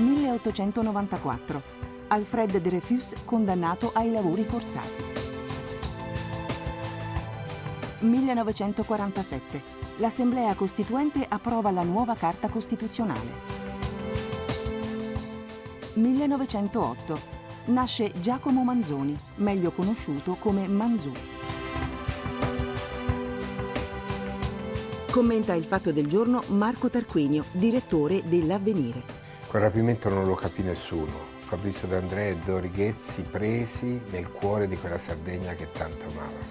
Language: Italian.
1894. Alfred Dreyfus condannato ai lavori forzati. 1947. L'Assemblea Costituente approva la nuova Carta Costituzionale. 1908. Nasce Giacomo Manzoni, meglio conosciuto come Manzù. Commenta il fatto del giorno Marco Tarquinio, direttore dell'Avvenire. Quel rapimento non lo capì nessuno. Fabrizio D'Andrea e Dori Ghezzi presi nel cuore di quella Sardegna che tanto amavano.